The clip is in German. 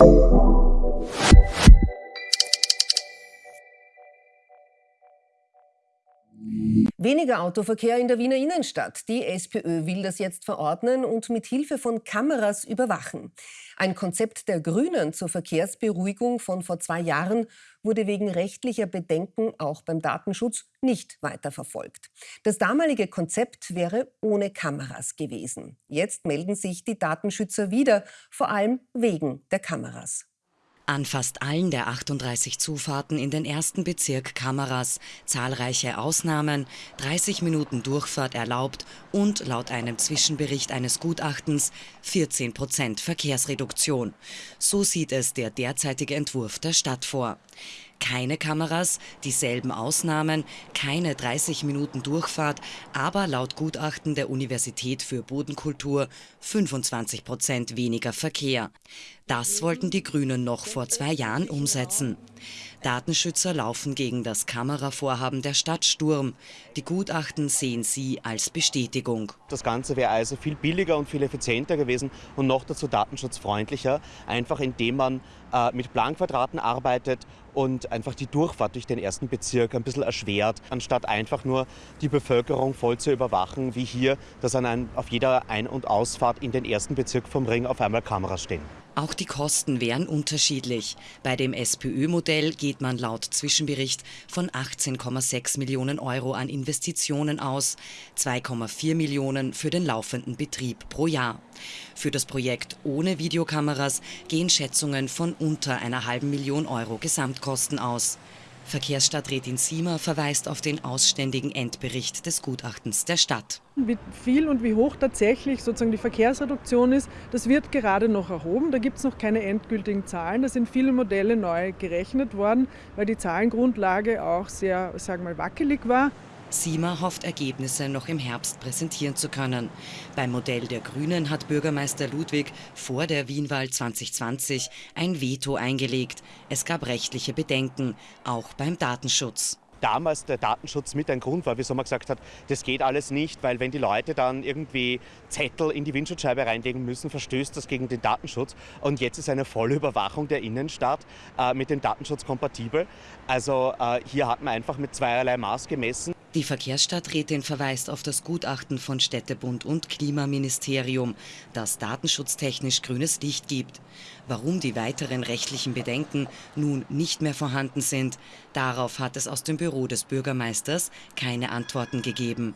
Música Weniger Autoverkehr in der Wiener Innenstadt. Die SPÖ will das jetzt verordnen und mit Hilfe von Kameras überwachen. Ein Konzept der Grünen zur Verkehrsberuhigung von vor zwei Jahren wurde wegen rechtlicher Bedenken auch beim Datenschutz nicht weiterverfolgt. Das damalige Konzept wäre ohne Kameras gewesen. Jetzt melden sich die Datenschützer wieder, vor allem wegen der Kameras. An fast allen der 38 Zufahrten in den ersten Bezirk Kameras, zahlreiche Ausnahmen, 30 Minuten Durchfahrt erlaubt und laut einem Zwischenbericht eines Gutachtens 14 Prozent Verkehrsreduktion. So sieht es der derzeitige Entwurf der Stadt vor keine Kameras, dieselben Ausnahmen, keine 30 Minuten Durchfahrt, aber laut Gutachten der Universität für Bodenkultur 25 Prozent weniger Verkehr. Das wollten die Grünen noch vor zwei Jahren umsetzen. Datenschützer laufen gegen das Kameravorhaben der Stadt Sturm. Die Gutachten sehen sie als Bestätigung. Das Ganze wäre also viel billiger und viel effizienter gewesen und noch dazu datenschutzfreundlicher, einfach indem man äh, mit Planquadraten arbeitet und einfach die Durchfahrt durch den ersten Bezirk ein bisschen erschwert, anstatt einfach nur die Bevölkerung voll zu überwachen, wie hier, dass an ein, auf jeder Ein- und Ausfahrt in den ersten Bezirk vom Ring auf einmal Kameras stehen. Auch die Kosten wären unterschiedlich. Bei dem SPÖ-Modell geht man laut Zwischenbericht von 18,6 Millionen Euro an Investitionen aus, 2,4 Millionen für den laufenden Betrieb pro Jahr. Für das Projekt ohne Videokameras gehen Schätzungen von unter einer halben Million Euro Gesamtkosten aus. Verkehrsstadträtin Siemer verweist auf den ausständigen Endbericht des Gutachtens der Stadt. Wie viel und wie hoch tatsächlich sozusagen die Verkehrsreduktion ist, das wird gerade noch erhoben. Da gibt es noch keine endgültigen Zahlen. Da sind viele Modelle neu gerechnet worden, weil die Zahlengrundlage auch sehr, sagen wir mal, wackelig war. Sima hofft, Ergebnisse noch im Herbst präsentieren zu können. Beim Modell der Grünen hat Bürgermeister Ludwig vor der Wienwahl 2020 ein Veto eingelegt. Es gab rechtliche Bedenken, auch beim Datenschutz damals der Datenschutz mit ein Grund war, wieso man gesagt hat, das geht alles nicht, weil wenn die Leute dann irgendwie Zettel in die Windschutzscheibe reinlegen müssen, verstößt das gegen den Datenschutz. Und jetzt ist eine volle Überwachung der Innenstadt äh, mit dem Datenschutz kompatibel. Also äh, hier hat man einfach mit zweierlei Maß gemessen. Die Verkehrsstadträtin verweist auf das Gutachten von Städtebund und Klimaministerium, das datenschutztechnisch grünes Licht gibt. Warum die weiteren rechtlichen Bedenken nun nicht mehr vorhanden sind, darauf hat es aus dem Büro des Bürgermeisters keine Antworten gegeben.